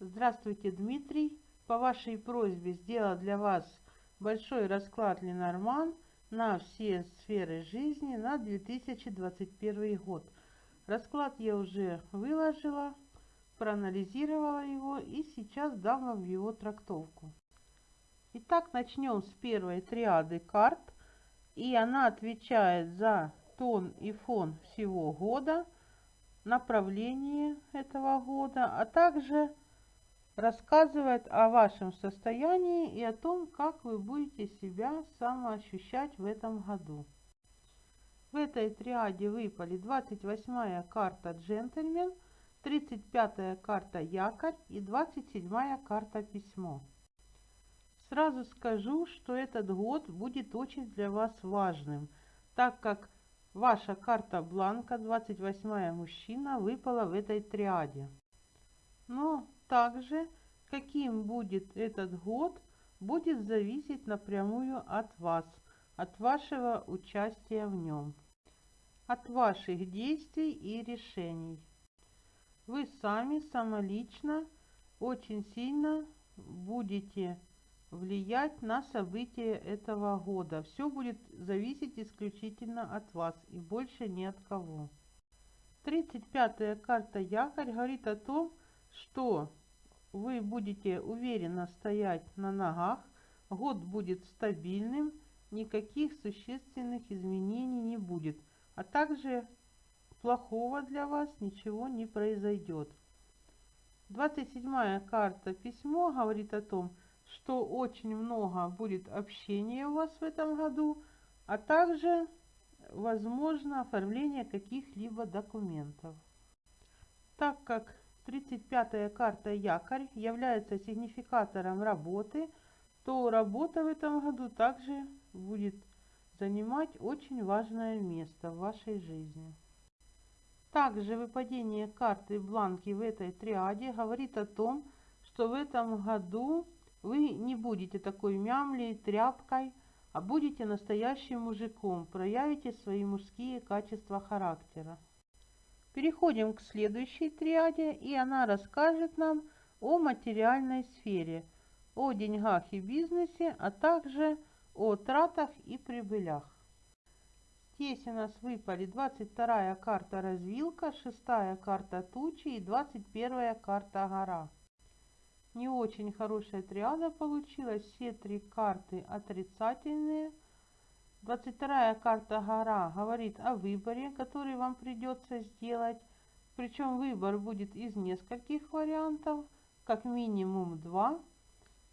Здравствуйте, Дмитрий. По вашей просьбе сделал для вас большой расклад Ленорман на все сферы жизни на 2021 год. Расклад я уже выложила, проанализировала его и сейчас дам вам его трактовку. Итак, начнем с первой триады карт. И она отвечает за тон и фон всего года, направление этого года, а также рассказывает о вашем состоянии и о том, как вы будете себя самоощущать в этом году. В этой триаде выпали 28-я карта «Джентльмен», 35-я карта «Якорь» и 27-я карта «Письмо». Сразу скажу, что этот год будет очень для вас важным, так как ваша карта Бланка, 28-я мужчина, выпала в этой триаде. Но также, каким будет этот год, будет зависеть напрямую от вас, от вашего участия в нем, от ваших действий и решений. Вы сами самолично очень сильно будете влиять на события этого года. Все будет зависеть исключительно от вас и больше ни от кого. 35-я карта Якорь говорит о том, что вы будете уверенно стоять на ногах, год будет стабильным, никаких существенных изменений не будет, а также плохого для вас ничего не произойдет. 27 карта письмо говорит о том, что очень много будет общения у вас в этом году, а также возможно оформление каких-либо документов. Так как 35-я карта якорь является сигнификатором работы, то работа в этом году также будет занимать очень важное место в вашей жизни. Также выпадение карты бланки в этой триаде говорит о том, что в этом году вы не будете такой мямлей, тряпкой, а будете настоящим мужиком, проявите свои мужские качества характера. Переходим к следующей триаде, и она расскажет нам о материальной сфере, о деньгах и бизнесе, а также о тратах и прибылях. Здесь у нас выпали 22 карта развилка, 6 карта тучи и 21 карта гора не очень хорошая триада получилась. Все три карты отрицательные. 22 карта гора говорит о выборе, который вам придется сделать. Причем выбор будет из нескольких вариантов, как минимум два.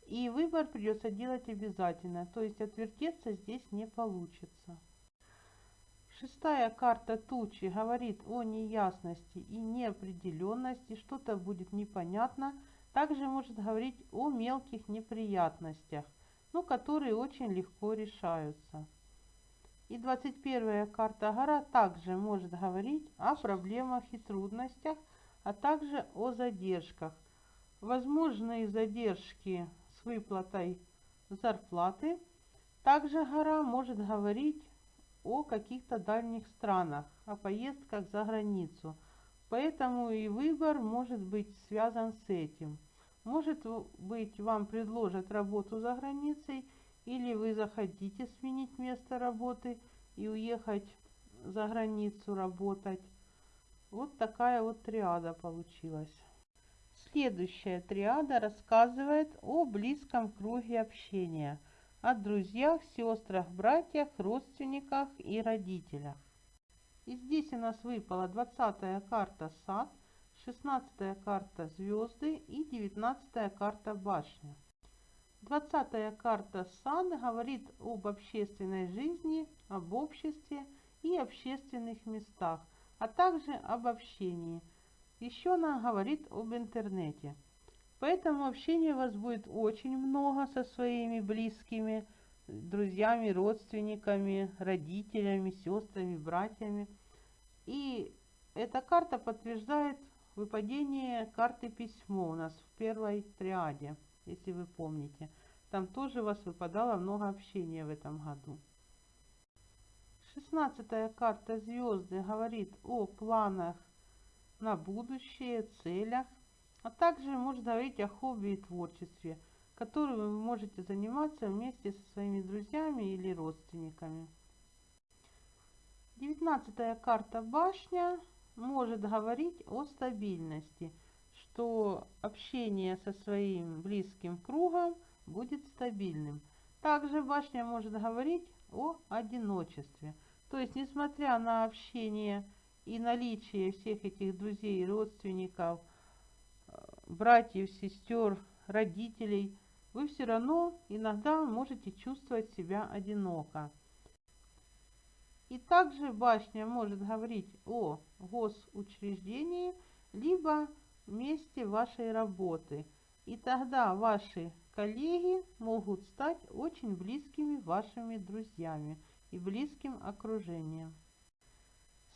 И выбор придется делать обязательно, то есть отвертеться здесь не получится. Шестая карта тучи говорит о неясности и неопределенности, что-то будет непонятно, также может говорить о мелких неприятностях, но которые очень легко решаются. И 21 карта гора также может говорить о проблемах и трудностях, а также о задержках. Возможные задержки с выплатой зарплаты. Также гора может говорить о каких-то дальних странах, о поездках за границу. Поэтому и выбор может быть связан с этим. Может быть, вам предложат работу за границей, или вы захотите сменить место работы и уехать за границу работать. Вот такая вот триада получилась. Следующая триада рассказывает о близком круге общения, о друзьях, сестрах, братьях, родственниках и родителях. И здесь у нас выпала 20 карта «Сад», 16 карта звезды и 19 карта башня. 20 карта сад говорит об общественной жизни, об обществе и общественных местах, а также об общении. Еще она говорит об интернете. Поэтому общения у вас будет очень много со своими близкими, друзьями, родственниками, родителями, сестрами, братьями. И эта карта подтверждает Выпадение карты письмо у нас в первой триаде, если вы помните. Там тоже у вас выпадало много общения в этом году. Шестнадцатая карта звезды говорит о планах на будущее, целях, а также может говорить о хобби и творчестве, которым вы можете заниматься вместе со своими друзьями или родственниками. Девятнадцатая карта башня может говорить о стабильности, что общение со своим близким кругом будет стабильным. Также башня может говорить о одиночестве. То есть, несмотря на общение и наличие всех этих друзей, родственников, э, братьев, сестер, родителей, вы все равно иногда можете чувствовать себя одиноко. И также башня может говорить о госучреждении, либо месте вашей работы. И тогда ваши коллеги могут стать очень близкими вашими друзьями и близким окружением.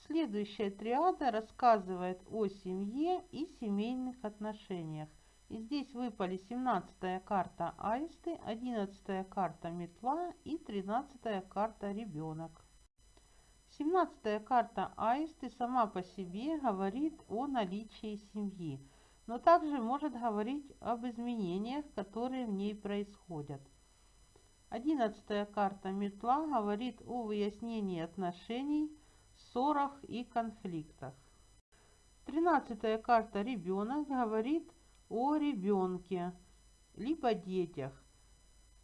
Следующая триада рассказывает о семье и семейных отношениях. И здесь выпали 17 карта аисты, 11 карта метла и 13 карта ребенок. 17 карта аисты сама по себе говорит о наличии семьи, но также может говорить об изменениях, которые в ней происходят. 11 карта метла говорит о выяснении отношений, ссорах и конфликтах. 13 карта ребенок говорит о ребенке, либо детях.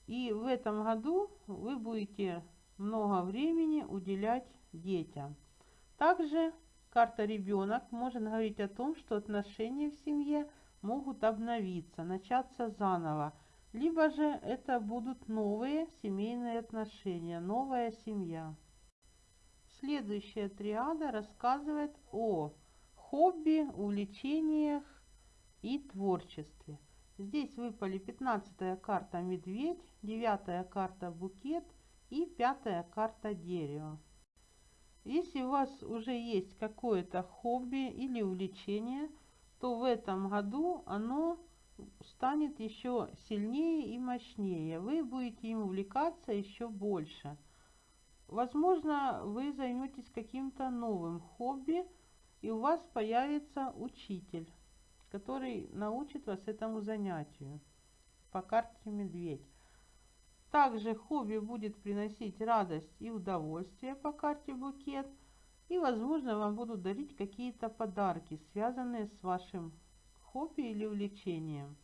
И в этом году вы будете много времени уделять детям. Также карта ребенок может говорить о том, что отношения в семье могут обновиться, начаться заново. Либо же это будут новые семейные отношения, новая семья. Следующая триада рассказывает о хобби, увлечениях и творчестве. Здесь выпали 15 карта медведь, 9 карта букет и 5 карта дерево. Если у вас уже есть какое-то хобби или увлечение, то в этом году оно станет еще сильнее и мощнее. Вы будете им увлекаться еще больше. Возможно, вы займетесь каким-то новым хобби, и у вас появится учитель, который научит вас этому занятию по карте медведь. Также хобби будет приносить радость и удовольствие по карте букет. И, возможно, вам будут дарить какие-то подарки, связанные с вашим хобби или увлечением.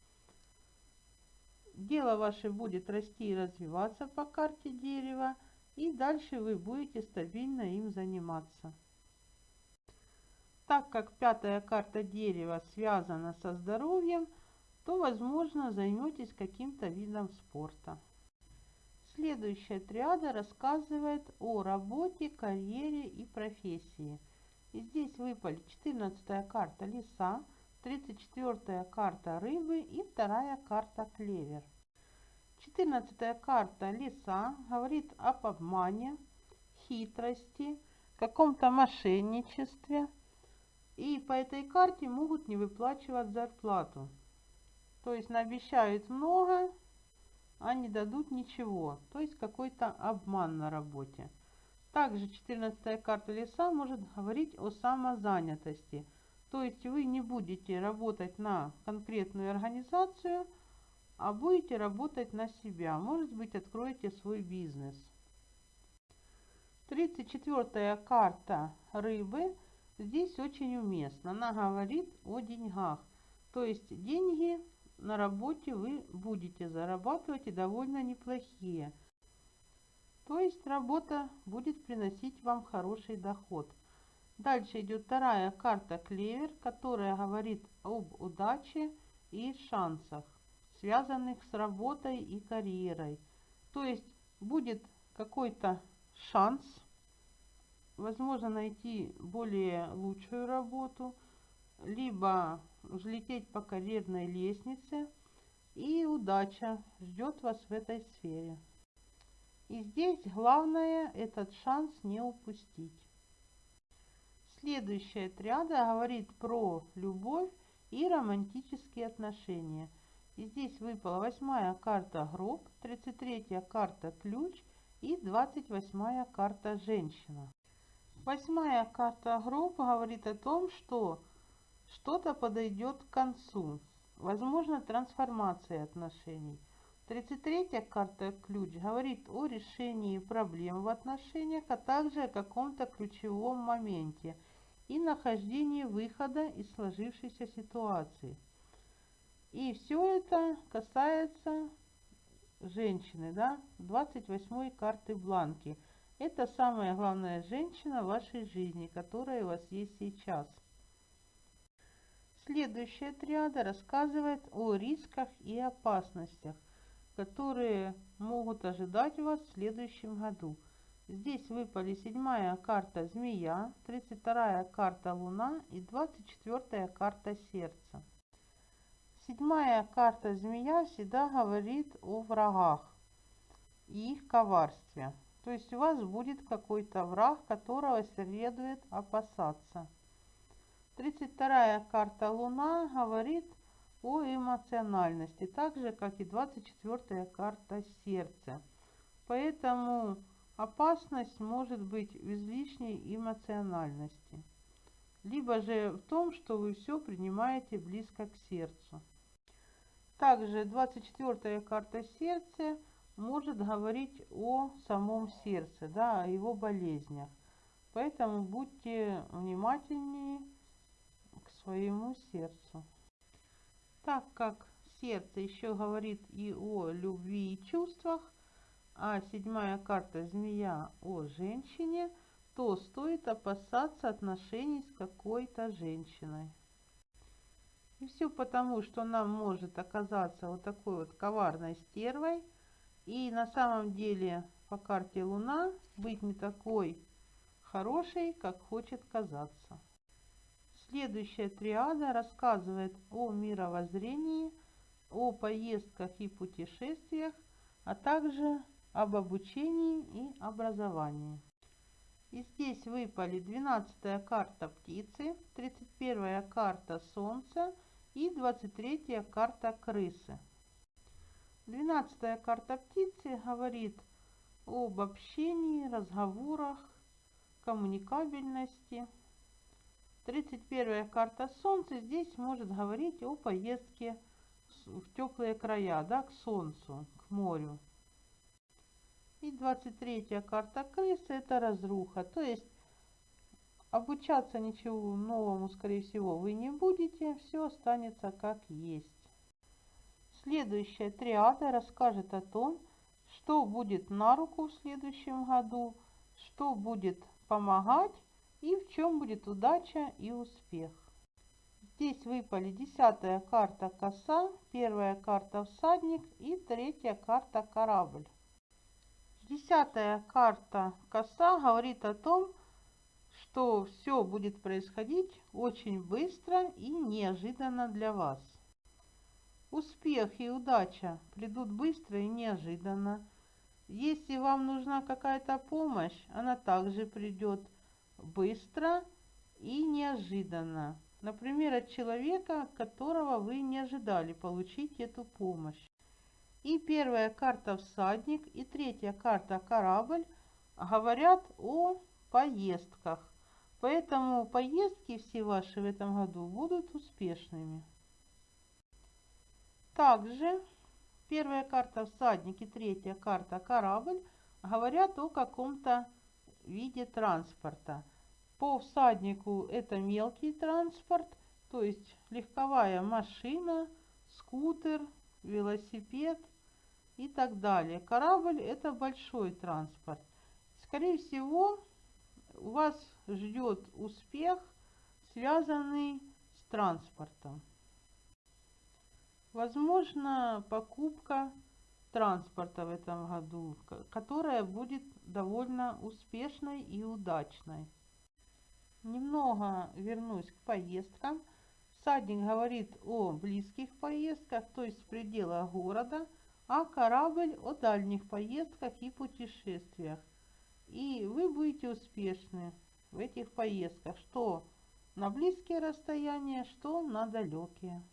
Дело ваше будет расти и развиваться по карте дерева, и дальше вы будете стабильно им заниматься. Так как пятая карта дерева связана со здоровьем, то, возможно, займетесь каким-то видом спорта. Следующая триада рассказывает о работе, карьере и профессии. И здесь выпали 14 карта леса, 34 карта рыбы и вторая карта клевер. 14 карта леса говорит об обмане, хитрости, каком-то мошенничестве. И по этой карте могут не выплачивать зарплату. То есть наобещают много, а не дадут ничего, то есть какой-то обман на работе. Также 14 карта леса может говорить о самозанятости, то есть вы не будете работать на конкретную организацию, а будете работать на себя, может быть откроете свой бизнес. 34 карта рыбы. Здесь очень уместна, она говорит о деньгах, то есть деньги на работе вы будете зарабатывать и довольно неплохие. То есть работа будет приносить вам хороший доход. Дальше идет вторая карта клевер, которая говорит об удаче и шансах, связанных с работой и карьерой. То есть будет какой-то шанс, возможно найти более лучшую работу, либо взлететь по карьерной лестнице, и удача ждет вас в этой сфере. И здесь главное этот шанс не упустить. Следующая триада говорит про любовь и романтические отношения. И здесь выпала восьмая карта гроб, 33 карта ключ и 28 карта женщина. Восьмая карта гроб говорит о том, что что-то подойдет к концу. возможна трансформация отношений. 33-я карта «Ключ» говорит о решении проблем в отношениях, а также о каком-то ключевом моменте и нахождении выхода из сложившейся ситуации. И все это касается женщины, да, 28 карты бланки. Это самая главная женщина в вашей жизни, которая у вас есть сейчас. Следующая триада рассказывает о рисках и опасностях, которые могут ожидать вас в следующем году. Здесь выпали седьмая карта Змея, 32 карта Луна и 24 карта Сердца. Седьмая карта Змея всегда говорит о врагах и их коварстве. То есть у вас будет какой-то враг, которого следует опасаться. 32 карта Луна говорит о эмоциональности, так же, как и 24 карта Сердце. Поэтому опасность может быть в излишней эмоциональности. Либо же в том, что вы все принимаете близко к сердцу. Также 24 карта Сердце может говорить о самом сердце, да, о его болезнях. Поэтому будьте внимательнее своему сердцу. Так как сердце еще говорит и о любви и чувствах, а седьмая карта змея о женщине, то стоит опасаться отношений с какой-то женщиной. И все потому, что нам может оказаться вот такой вот коварной стервой, и на самом деле по карте Луна быть не такой хорошей, как хочет казаться. Следующая триада рассказывает о мировоззрении, о поездках и путешествиях, а также об обучении и образовании. И здесь выпали 12 карта птицы, 31 карта солнца и 23 карта крысы. 12 карта птицы говорит об общении, разговорах, коммуникабельности – 31 карта Солнца здесь может говорить о поездке в теплые края, да, к Солнцу, к морю. И 23 карта крысы это разруха, то есть обучаться ничего новому, скорее всего, вы не будете, все останется как есть. Следующая триада расскажет о том, что будет на руку в следующем году, что будет помогать и в чем будет удача и успех. Здесь выпали десятая карта коса, первая карта всадник и третья карта корабль. Десятая карта коса говорит о том, что все будет происходить очень быстро и неожиданно для вас. Успех и удача придут быстро и неожиданно. Если вам нужна какая-то помощь, она также придет быстро и неожиданно. Например, от человека, которого вы не ожидали получить эту помощь. И первая карта «Всадник» и третья карта «Корабль» говорят о поездках. Поэтому поездки все ваши в этом году будут успешными. Также первая карта «Всадник» и третья карта «Корабль» говорят о каком-то виде транспорта. По всаднику это мелкий транспорт, то есть легковая машина, скутер, велосипед и так далее. Корабль это большой транспорт. Скорее всего, вас ждет успех, связанный с транспортом. Возможно, покупка транспорта в этом году, которая будет довольно успешной и удачной. Немного вернусь к поездкам. Всадник говорит о близких поездках, то есть в пределах города, а корабль о дальних поездках и путешествиях. И вы будете успешны в этих поездках, что на близкие расстояния, что на далекие.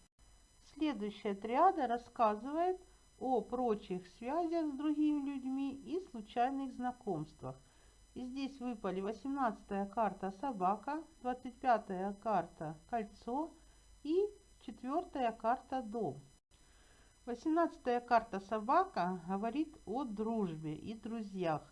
Следующая триада рассказывает о прочих связях с другими людьми и случайных знакомствах. И здесь выпали 18 карта собака, 25 карта кольцо и четвертая карта дом. Восемнадцатая карта собака говорит о дружбе и друзьях.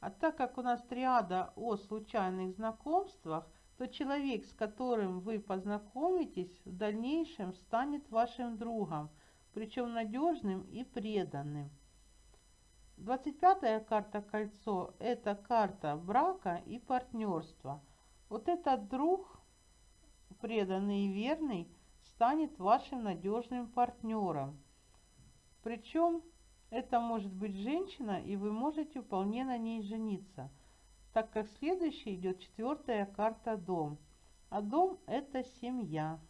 А так как у нас триада о случайных знакомствах, то человек, с которым вы познакомитесь, в дальнейшем станет вашим другом, причем надежным и преданным. 25 карта кольцо – это карта брака и партнерства. Вот этот друг, преданный и верный, станет вашим надежным партнером. Причем это может быть женщина, и вы можете вполне на ней жениться, так как следующая идет четвертая карта дом. А дом это семья.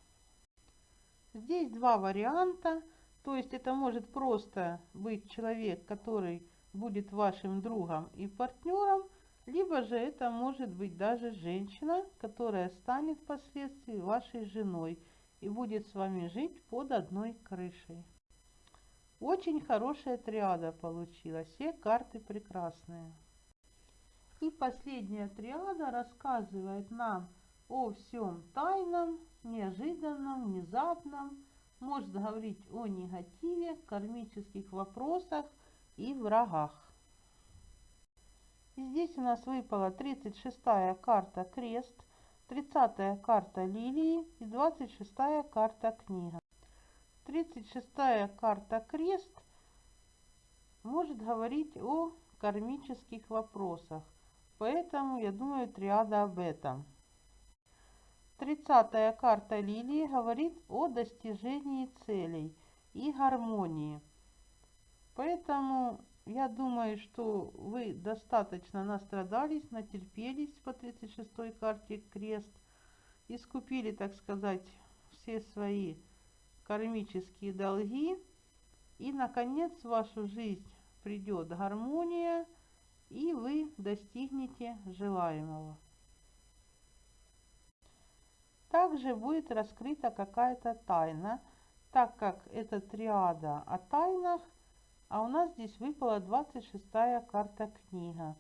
Здесь два варианта, то есть это может просто быть человек, который будет вашим другом и партнером, либо же это может быть даже женщина, которая станет впоследствии вашей женой и будет с вами жить под одной крышей. Очень хорошая триада получилась, все карты прекрасные. И последняя триада рассказывает нам о всем тайном, неожиданном, внезапном, может говорить о негативе, кармических вопросах и врагах. И здесь у нас выпала 36-я карта крест, 30-я карта лилии и 26-я карта книга. 36-я карта крест может говорить о кармических вопросах, поэтому я думаю триада об этом. 30-я карта лилии говорит о достижении целей и гармонии. Поэтому я думаю, что вы достаточно настрадались, натерпелись по 36 карте крест, искупили, так сказать, все свои кармические долги, и, наконец, в вашу жизнь придет гармония, и вы достигнете желаемого. Также будет раскрыта какая-то тайна, так как это триада о тайнах – а у нас здесь выпала 26 карта книга,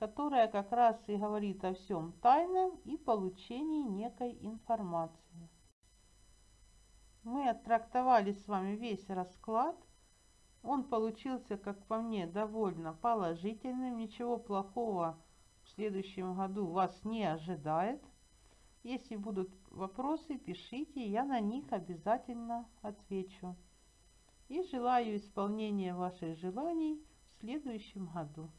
которая как раз и говорит о всем тайном и получении некой информации. Мы оттрактовали с вами весь расклад. Он получился, как по мне, довольно положительным. Ничего плохого в следующем году вас не ожидает. Если будут вопросы, пишите, я на них обязательно отвечу и желаю исполнения ваших желаний в следующем году.